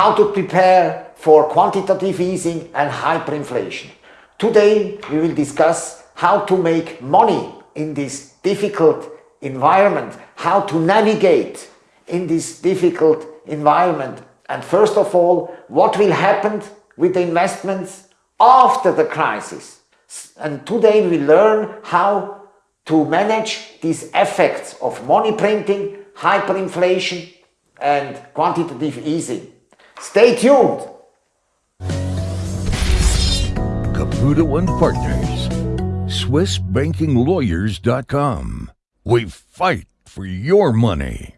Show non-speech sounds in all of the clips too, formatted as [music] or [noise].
how to prepare for quantitative easing and hyperinflation. Today we will discuss how to make money in this difficult environment, how to navigate in this difficult environment and first of all what will happen with the investments after the crisis. And today we learn how to manage these effects of money printing, hyperinflation and quantitative easing. Stay tuned! Caputo and Partners, SwissBankingLawyers.com. We fight for your money.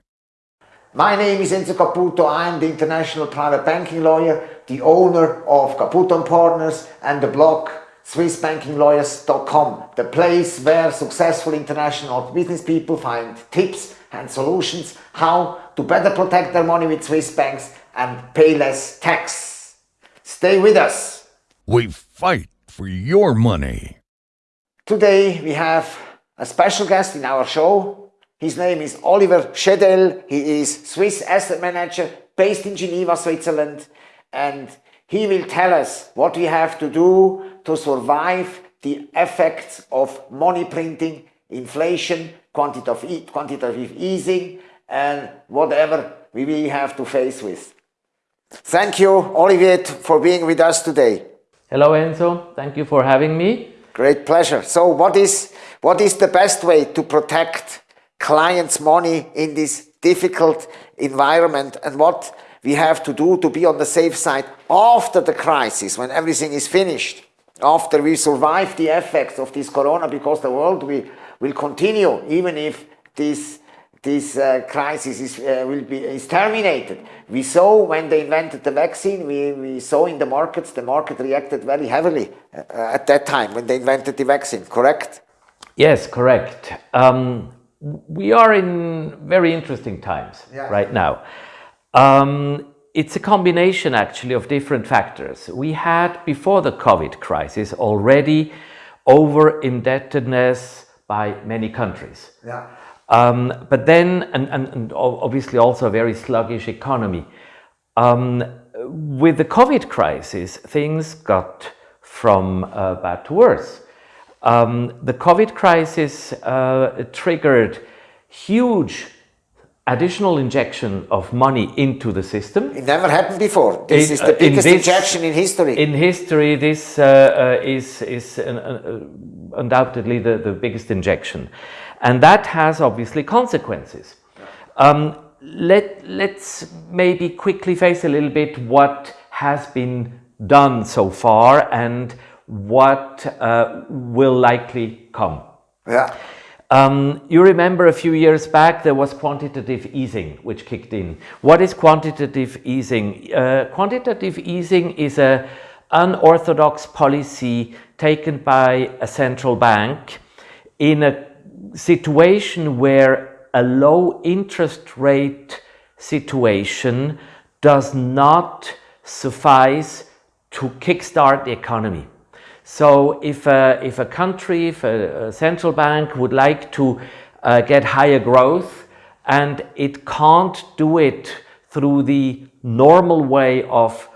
My name is Enzo Caputo. I am the international private banking lawyer, the owner of Caputo and Partners and the blog SwissBankingLawyers.com, the place where successful international business people find tips and solutions how to better protect their money with Swiss banks and pay less tax. Stay with us. We fight for your money. Today we have a special guest in our show. His name is Oliver Schedel. He is Swiss asset manager based in Geneva, Switzerland. And he will tell us what we have to do to survive the effects of money printing, inflation, quantitative, quantitative easing, and whatever we will have to face with. Thank you, Olivier, for being with us today. Hello, Enzo. Thank you for having me. Great pleasure. So what is, what is the best way to protect clients' money in this difficult environment and what we have to do to be on the safe side after the crisis, when everything is finished, after we survive the effects of this corona, because the world will, will continue even if this this uh, crisis is, uh, will be, is terminated. We saw when they invented the vaccine, we, we saw in the markets, the market reacted very heavily uh, at that time when they invented the vaccine, correct? Yes, correct. Um, we are in very interesting times yeah. right now. Um, it's a combination actually of different factors. We had before the COVID crisis already over indebtedness by many countries. Yeah. Um, but then, and, and, and, obviously also a very sluggish economy. Um, with the COVID crisis, things got from uh, bad to worse. Um, the COVID crisis uh, triggered huge additional injection of money into the system. It never happened before. This it, is the biggest in this, injection in history. In history, this uh, uh, is, is an, uh, undoubtedly the, the biggest injection. And that has obviously consequences. Um, let, let's maybe quickly face a little bit what has been done so far and what uh, will likely come. Yeah. Um, you remember a few years back there was quantitative easing which kicked in. What is quantitative easing? Uh, quantitative easing is a unorthodox policy taken by a central bank in a situation where a low interest rate situation does not suffice to kickstart the economy. So if a, if a country, if a, a central bank would like to uh, get higher growth and it can't do it through the normal way of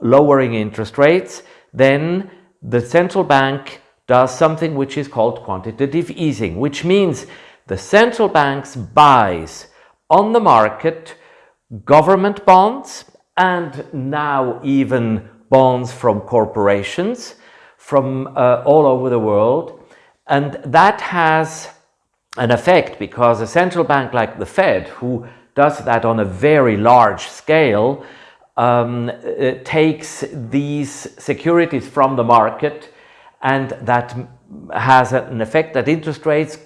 lowering interest rates, then the central bank does something which is called quantitative easing, which means the central banks buys on the market government bonds and now even bonds from corporations from uh, all over the world. And that has an effect because a central bank like the Fed, who does that on a very large scale, um, uh, takes these securities from the market and that has an effect that interest rates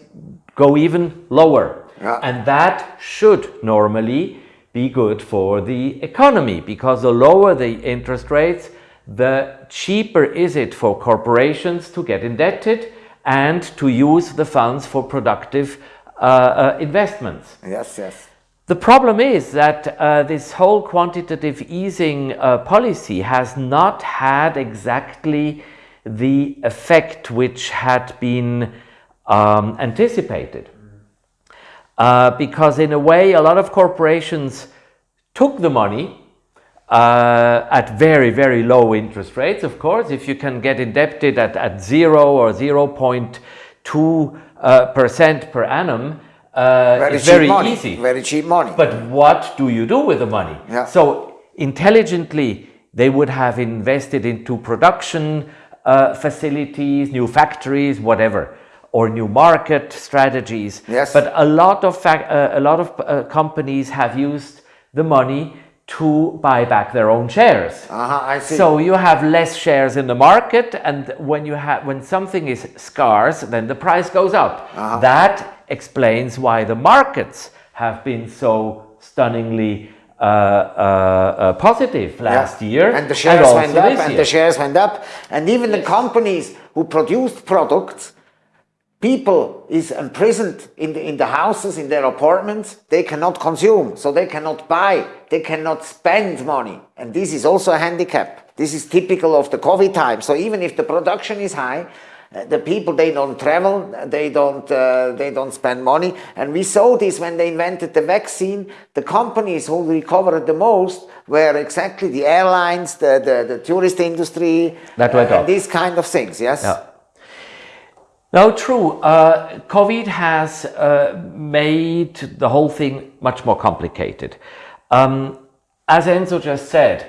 go even lower. Yeah. And that should normally be good for the economy because the lower the interest rates, the cheaper is it for corporations to get indebted and to use the funds for productive uh, uh, investments. Yes, yes. The problem is that uh, this whole quantitative easing uh, policy has not had exactly the effect which had been um, anticipated. Uh, because in a way, a lot of corporations took the money uh, at very, very low interest rates, of course. If you can get indebted at, at 0 or 0.2 uh, percent per annum, uh, Very it's very money. easy. Very cheap money. But what do you do with the money? Yeah. So intelligently, they would have invested into production uh, facilities, new factories, whatever, or new market strategies. Yes. But a lot of fac- uh, a lot of uh, companies have used the money to buy back their own shares. uh-huh, I see. So you have less shares in the market, and when you have when something is scarce, then the price goes up. Uh-huh. That explains why the markets have been so stunningly uh, uh, uh, positive last Yeah. year, and the shares also went up, and year. the shares went up, and even the companies who produced products, people is imprisoned in the, in the houses, in their apartments. They cannot consume, so they cannot buy, they cannot spend money, and this is also a handicap. This is typical of the COVID time. So even if the production is high, the people they don't travel, they don't uh, they don't spend money, and we saw this when they invented the vaccine. The companies who recovered the most were exactly the airlines, the the, the tourist industry, That went uh, and these kind of things. Yes. Yeah. No, true. Uh, COVID has uh, made the whole thing much more complicated. Um, as Enzo just said,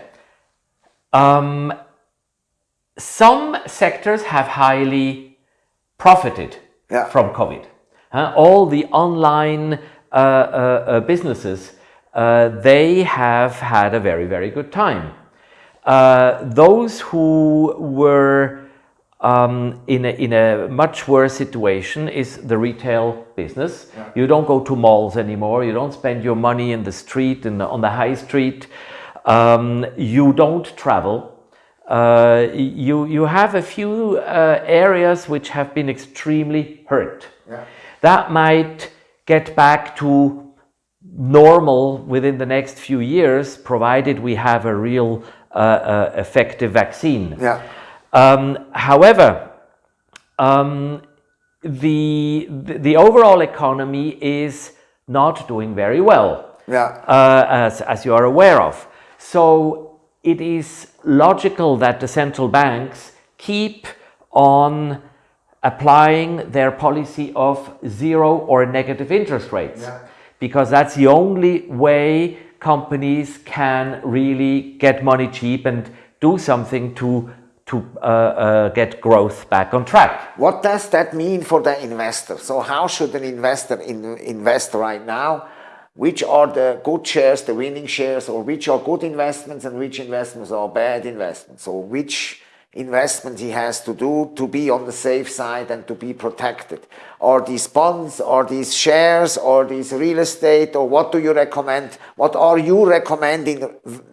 um, some sectors have highly profited Yeah. from COVID. Uh, all the online uh, uh, uh, businesses, uh, they have had a very, very good time. Uh, those who were um, in, a, in a much worse situation is the retail business. You don't go to malls anymore. You don't spend your money in the street and on the high street. Um, you don't travel. Uh, you, you have a few uh, areas which have been extremely hurt. That might get back to normal within the next few years, provided we have a real uh, uh, effective vaccine. Yeah. Um, however, um, the, the the overall economy is not doing very well, Yeah. uh, as as you are aware of. So it is logical that the central banks keep on applying their policy of zero or negative interest rates, because that's the only way companies can really get money cheap and do something to to uh, uh, get growth back on track. What does that mean for the investor? So how should an investor in, invest right now? Which are the good shares, the winning shares, or which are good investments and which investments are bad investments? So which investment he has to do to be on the safe side and to be protected? Are these bonds, are these shares, or these real estate, or what do you recommend? What are you recommending,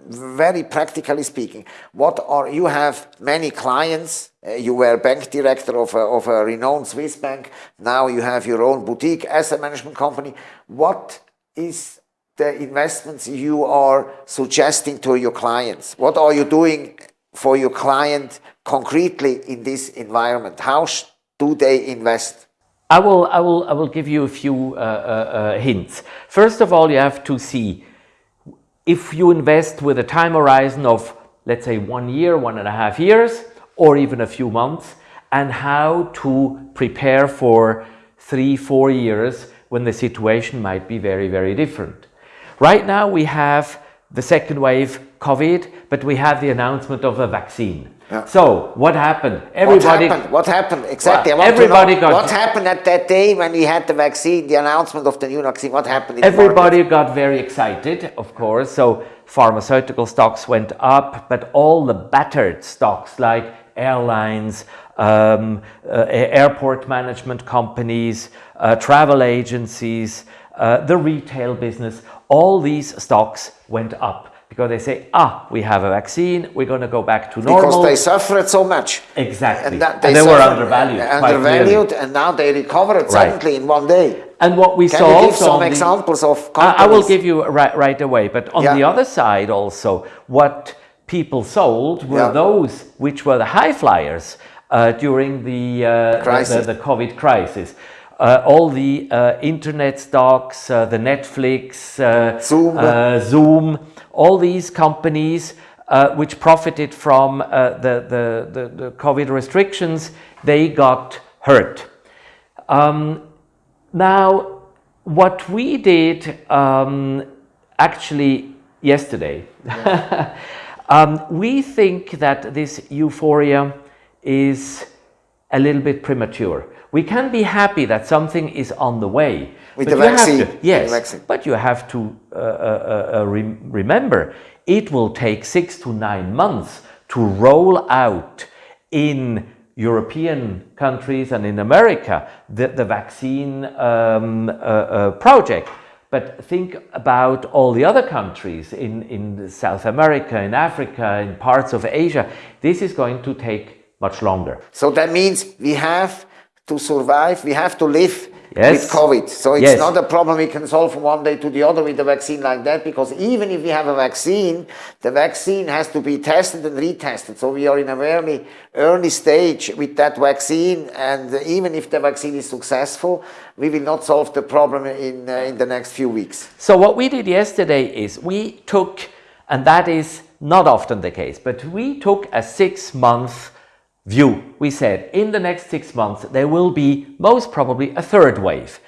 very practically speaking? What are, you have many clients, uh, you were bank director of a, of a renowned Swiss bank, now you have your own boutique asset management company. What is the investments you are suggesting to your clients? What are you doing for your client concretely in this environment? How do they invest? I will, I will, I will give you a few uh, uh, uh, hints. First of all, you have to see if you invest with a time horizon of, let's say, one year, one and a half years, or even a few months, and how to prepare for three, four years when the situation might be very, very different. Right now, we have the second wave COVID, but we have the announcement of a vaccine. Yeah. So, what happened? What Everybody. happened? What happened? Exactly. Well, want to know everybody got- what happened at that day when we had the vaccine, the announcement of the new vaccine. What happened? In Everybody got very excited, of course. So pharmaceutical stocks went up, but all the battered stocks like airlines, um, uh, airport management companies, uh, travel agencies, uh, the retail business, all these stocks went up because they say, ah, we have a vaccine, we're going to go back to normal. because they suffered so much. exactly. And, that And they were undervalued. uh, undervalued, and now they recovered suddenly in one day. And what we Can saw you give some the- examples of I, I will give you right, right away. But on Yeah. the other side, also, what people sold were Yeah. those which were the high flyers during the, uh, the- Crisis. the, the COVID crisis. Uh, all the uh, internet stocks, uh, the Netflix, uh, Zoom. uh, Zoom, all these companies uh, which profited from uh, the, the, the, the, COVID restrictions, they got hurt. Um, now, what we did um, actually yesterday, [laughs] yeah. um, we think that this euphoria is a little bit premature. We can be happy that something is on the way. With the vaccine. To, yes, vaccine. but you have to uh, uh, uh, re remember, it will take six to nine months to roll out in European countries and in America the, the vaccine um, uh, uh, project. But think about all the other countries in, in South America, in Africa, in parts of Asia. This is going to take much longer. So that means we have to survive, we have to live yes. with COVID. So it's yes. not a problem we can solve from one day to the other with a vaccine like that, because even if we have a vaccine, the vaccine has to be tested and retested. So we are in a very early stage with that vaccine, and even if the vaccine is successful, we will not solve the problem in, uh, in the next few weeks. So what we did yesterday is we took, and that is not often the case, but we took a six-month view, we said in the next six months there will be most probably a third wave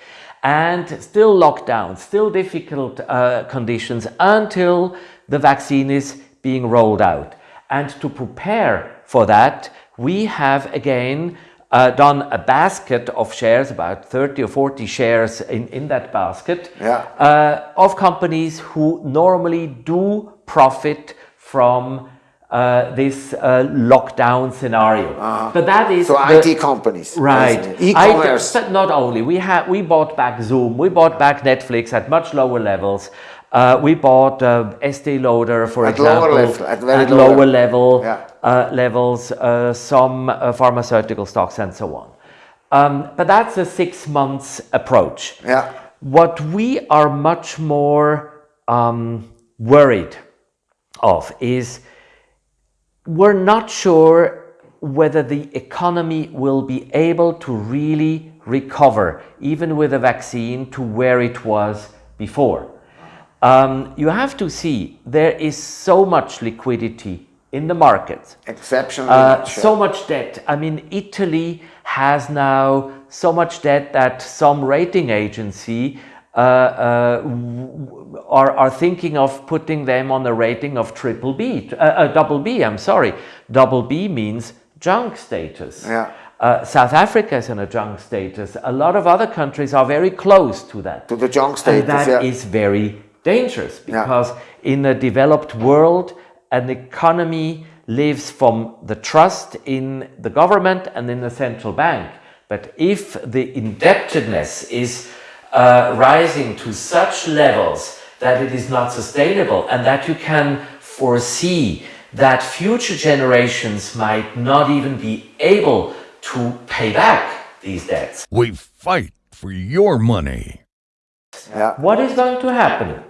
and still lockdown, still difficult uh, conditions until the vaccine is being rolled out. And to prepare for that, we have again uh, done a basket of shares, about 30 or 40 shares in, in that basket, yeah. uh, of companies who normally do profit from uh, this uh, lockdown scenario. Uh, but that is so the, IT companies, right? E-commerce. But not only we have we bought back Zoom, we bought back Netflix at much lower levels. Uh, we bought uh, Estee Lauder, for at example, lower level, at, at lower, lower level yeah. Uh, levels, uh, some pharmaceutical stocks, and so on. Um, but that's a six months approach. Yeah. What we are much more um, worried of is we're not sure whether the economy will be able to really recover, even with a vaccine, to where it was before. Um, you have to see there is so much liquidity in the markets. Exceptionally uh, much. So much debt. I mean, Italy has now so much debt that some rating agency uh, uh, are, are thinking of putting them on a rating of triple B, uh, uh, double B, I'm sorry. Double B means junk status. Yeah. Uh, South Africa is in a junk status. A lot of other countries are very close to that. To the junk status, and that yeah. is very dangerous because yeah. in a developed world, an economy lives from the trust in the government and in the central bank. But if the indebtedness is uh, rising to such levels that it is not sustainable and that you can foresee that future generations might not even be able to pay back these debts. We fight for your money. Yeah. What is going to happen?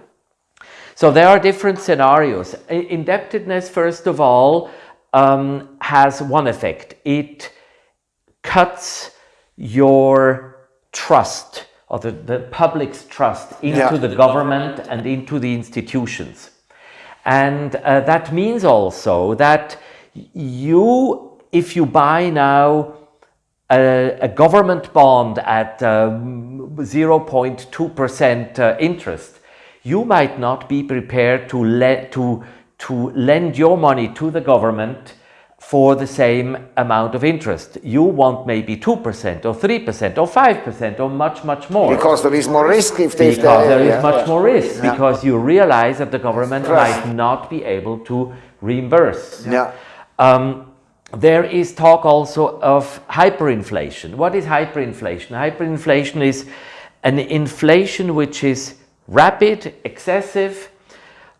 So there are different scenarios. Indebtedness, first of all, um, has one effect. It cuts your trust or the, the public's trust into Yeah. the government and into the institutions. And uh, that means also that you, if you buy now a, a government bond at 0.2% uh, interest, you might not be prepared to, let, to, to lend your money to the government for the same amount of interest. You want maybe 2% or 3% or 5% or much, much more. Because there is more risk if they... Because there is yeah. much more risk, Yeah. because you realize that the government might not be able to reimburse. Yeah. Um, there is talk also of hyperinflation. What is hyperinflation? Hyperinflation is an inflation which is rapid, excessive,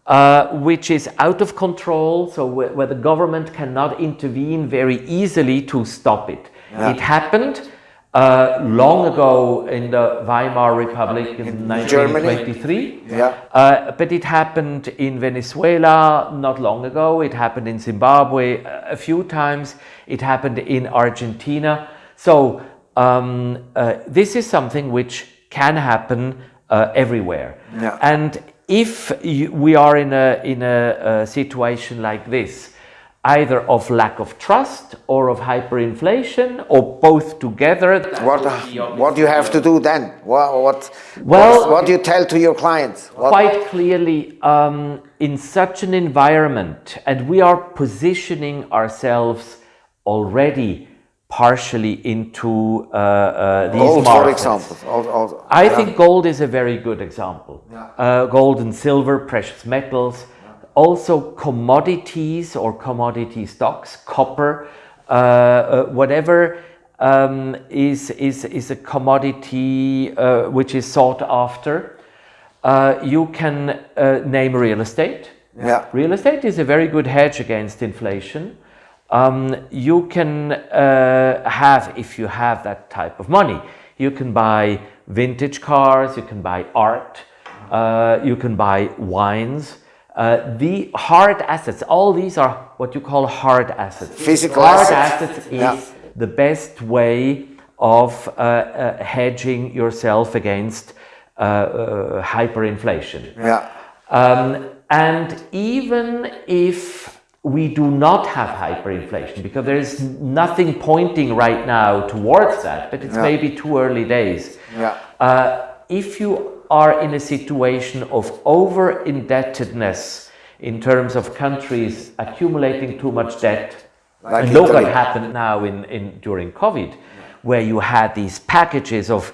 uh, which is out of control, so where, where, the government cannot intervene very easily to stop it. Yeah. It happened uh, long ago in the Weimar Republic in, 1923, Yeah. uh, but it happened in Venezuela not long ago, it happened in Zimbabwe a few times, it happened in Argentina. So um, uh, this is something which can happen uh, everywhere. Yeah. And if you, we are in a in a, a situation like this, either of lack of trust or of hyperinflation or both together. What, what do you have to do then? What, what, Well- what, what do you tell to your clients? What, Quite clearly, um, in such an environment, and we are positioning ourselves already partially into uh, uh, these gold, for example. I yeah. think gold is a very good example. Uh, gold and silver, precious metals, also commodities or commodity stocks, copper, uh, uh, whatever um, is, is, is a commodity uh, which is sought after. Uh, you can uh, name real estate. Yeah. Real estate is a very good hedge against inflation. Um, you can uh, have, if you have that type of money, you can buy vintage cars, you can buy art, uh, you can buy wines. Uh, the hard assets, all these are what you call hard assets. Physical hard assets. assets is Yeah. the best way of uh, uh, hedging yourself against uh, uh, hyperinflation. Yeah. Um, and even if we do not have hyperinflation, because there is nothing pointing right now towards that, but it's Yeah. maybe too early days. Yeah. Uh, if you are in a situation of over indebtedness in terms of countries accumulating too much debt, Like and look what happened now in, in during COVID, where you had these packages of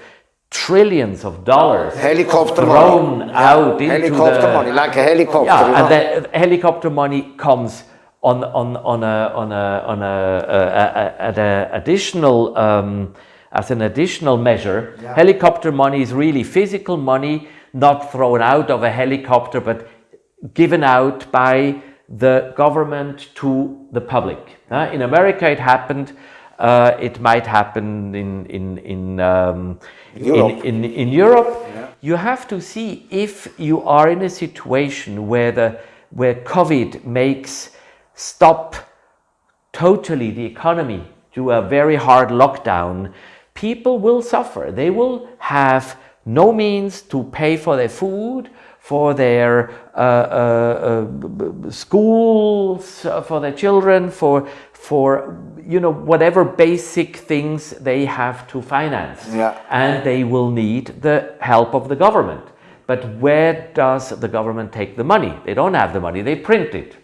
trillions of dollars Helicopter thrown money. out into Helicopter the, money, like a helicopter. yeah, and the helicopter money comes on on on a on a on a, a, a, a, additional um, as an additional measure. Helicopter money is really physical money, not thrown out of a helicopter, but given out by the government to the public. Uh, in America, it happened. Uh, it might happen in in in um, Europe. in, in, in Europe, you have to see if you are in a situation where the where COVID makes stop totally the economy do a very hard lockdown, people will suffer. They will have no means to pay for their food, for their uh, uh, uh, schools, uh, for their children, for for you know whatever basic things they have to finance, Yeah. and they will need the help of the government. But where does the government take the money? They don't have the money; they print it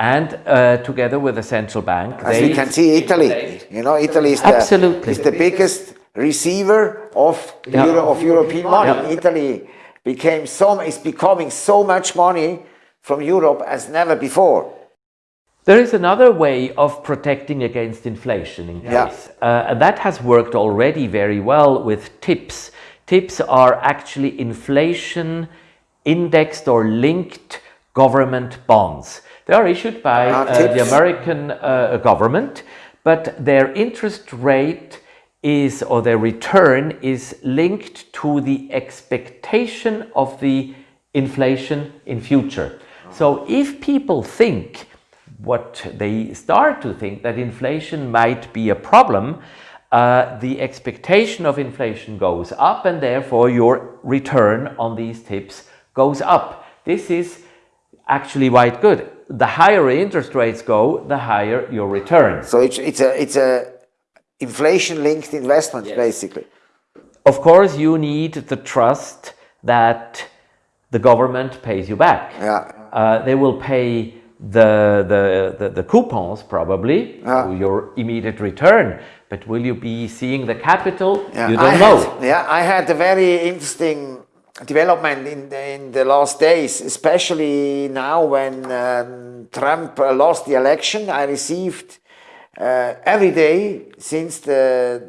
and uh, together with the central bank, As we can see, Italy, you know, Italy is the, Absolutely. is the biggest receiver of, Yeah. Euro, of European money. Yeah. Italy became so, is becoming so much money from Europe as never before. There is another way of protecting against inflation in Yeah. uh, and that has worked already very well with TIPS. TIPS are actually inflation indexed or linked government bonds. They are issued by Ah, uh, the American uh, government, but their interest rate is or their return is linked to the expectation of the inflation in future. So if people think what they start to think that inflation might be a problem, uh, the expectation of inflation goes up and therefore your return on these TIPS goes up. This is actually quite good. The higher interest rates go, the higher your return. So it's, it's a, it's a inflation-linked investment, basically. Of course, you need the trust that the government pays you back. Yeah. Uh, they will pay the, the, the, the coupons probably, to your immediate return, but will you be seeing the capital? Yeah, You I don't know. Had, yeah, I had a very interesting development in the, in the last days, especially now when um, Trump lost the election. I received uh, every day since the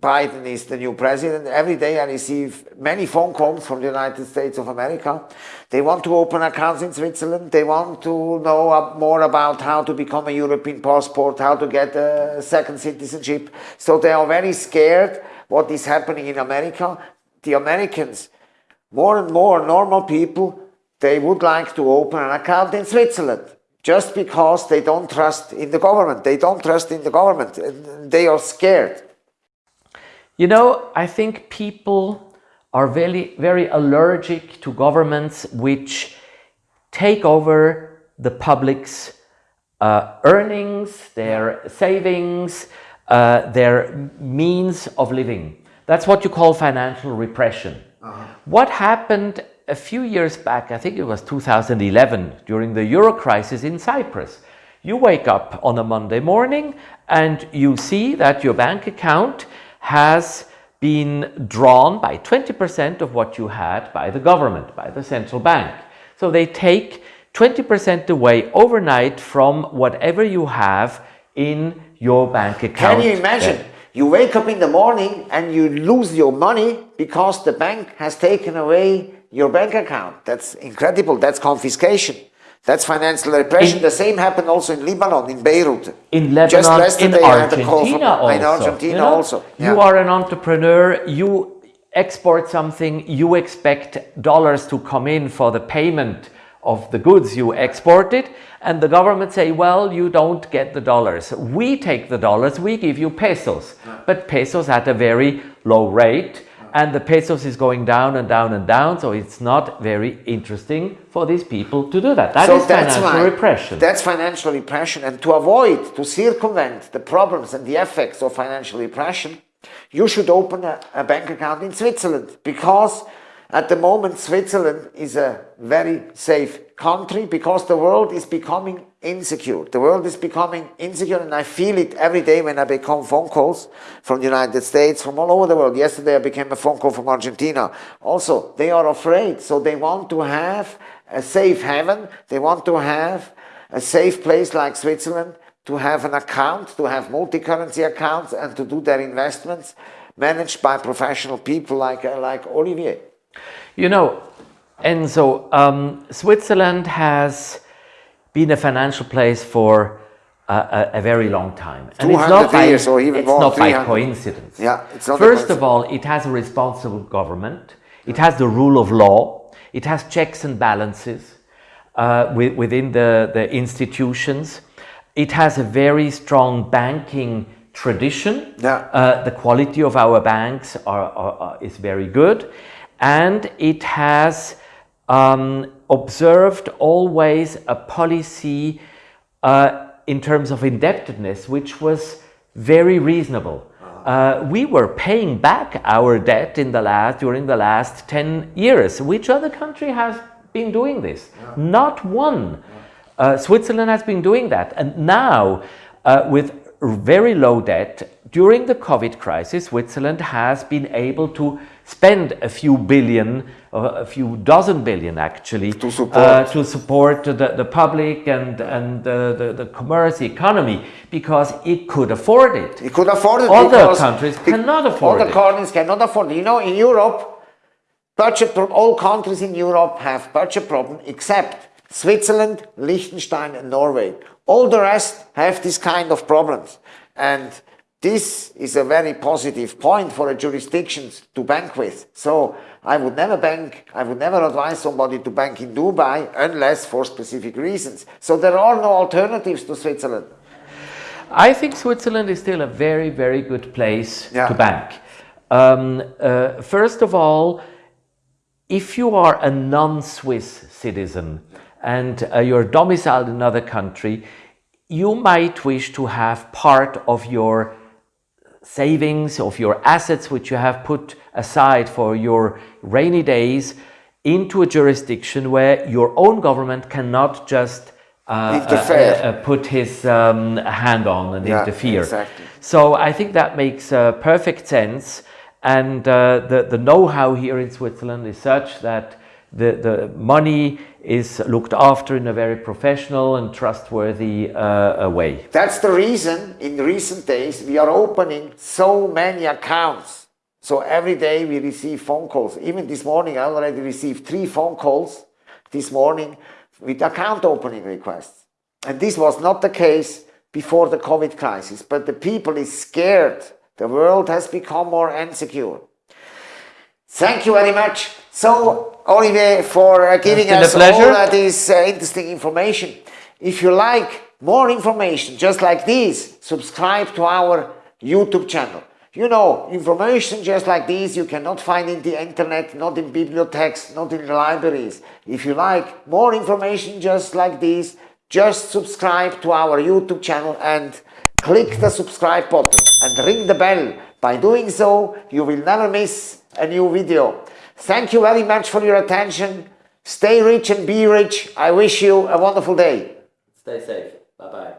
Biden is the new president. Every day I receive many phone calls from the United States of America. They want to open accounts in Switzerland. They want to know more about how to become a European passport, how to get a second citizenship. So they are very scared what is happening in America. The Americans, more and more normal people, they would like to open an account in Switzerland just because they don't trust in the government. They don't trust in the government. They are scared. You know, I think people are very, very allergic to governments which take over the public's uh, earnings, their savings, uh, their means of living. That's what you call financial repression. Uh-huh. What happened a few years back, I think it was 2011, during the euro crisis in Cyprus. You wake up on a Monday morning and you see that your bank account has been drawn by 20% of what you had by the government, by the central bank. So they take 20% away overnight from whatever you have in your bank account. Can you imagine? You wake up in the morning and you lose your money because the bank has taken away your bank account. That's incredible. That's confiscation. That's financial repression. In- the same happened also in Lebanon, in Beirut. in Lebanon, Just yesterday in I had a call from- Argentina also. In Argentina you know? also. You yeah. are an entrepreneur, you export something, you expect dollars to come in for the payment of the goods you exported and the government say, well, you don't get the dollars. We take the dollars, we give you pesos, but pesos at a very low rate and the pesos is going down and down and down, so it's not very interesting for these people to do that. That is financial why- repression. That's financial repression. And to avoid, to circumvent the problems and the effects of financial repression, you should open a, a bank account in Switzerland because at the moment Switzerland is a very safe country because the world is becoming insecure. The world is becoming insecure and I feel it every day when I become phone calls from the United States, from all over the world. Yesterday I became a phone call from Argentina. Also, they are afraid. So they want to have a safe haven. They want to have a safe place like Switzerland to have an account, to have multi-currency accounts and to do their investments managed by professional people like, like Olivier. You know, Enzo, um, Switzerland has been a financial place for a, a, very long time. And 200 years or even it's more, not by coincidence. Yeah, it's not First of all, it has a responsible government. It has the rule of law. It has checks and balances uh, wi- within the, the institutions. It has a very strong banking tradition. Yeah. Uh, the quality of our banks are, are, are- is very good. And it has um, observed always a policy uh, in terms of indebtedness, which was very reasonable. Uh, we were paying back our debt in the last during the last 10 years. Which other country has been doing this? Not one. Uh, Switzerland has been doing that. And now, uh, with very low debt, during the COVID crisis, Switzerland has been able to spend a few billion, uh, a few dozen billion actually, To support. uh, to support the, the public and, and the, the, the commerce, economy, because it could afford it. It could afford it Other countries be- cannot afford Other it. Other countries cannot afford it. You know, in Europe, budget all countries in Europe have budget problem except Switzerland, Liechtenstein and Norway. All the rest have this kind of problems. And this is a very positive point for a jurisdiction to bank with. So I would never bank, I would never advise somebody to bank in Dubai unless for specific reasons. So there are no alternatives to Switzerland. I think Switzerland is still a very, very good place Yeah. to bank. Um, uh, first of all, if you are a non-Swiss citizen and uh, you're domiciled in another country, you might wish to have part of your savings, of your assets which you have put aside for your rainy days into a jurisdiction where your own government cannot just uh, uh, uh, put his um, hand on and Yeah, interfere. exactly. So I think that makes uh, perfect sense. And uh, the, the know-how here in Switzerland is such that the, the money is looked after in a very professional and trustworthy uh, way. That's the reason in recent days we are opening so many accounts. So every day we receive phone calls. Even this morning I already received three phone calls this morning with account opening requests. And this was not the case before the COVID crisis, but the people is scared. The world has become more insecure. Thank you very much. So, Olivier, for uh, giving us all uh, this uh, interesting information. If you like more information just like this, subscribe to our YouTube channel. You know, information just like this you cannot find in the internet, not in bibliothèques, not in libraries. If you like more information just like this, just subscribe to our YouTube channel and click the subscribe button and ring the bell. By doing so, you will never miss a new video. Thank you very much for your attention. Stay rich and be rich. I wish you a wonderful day. Stay safe. Bye bye.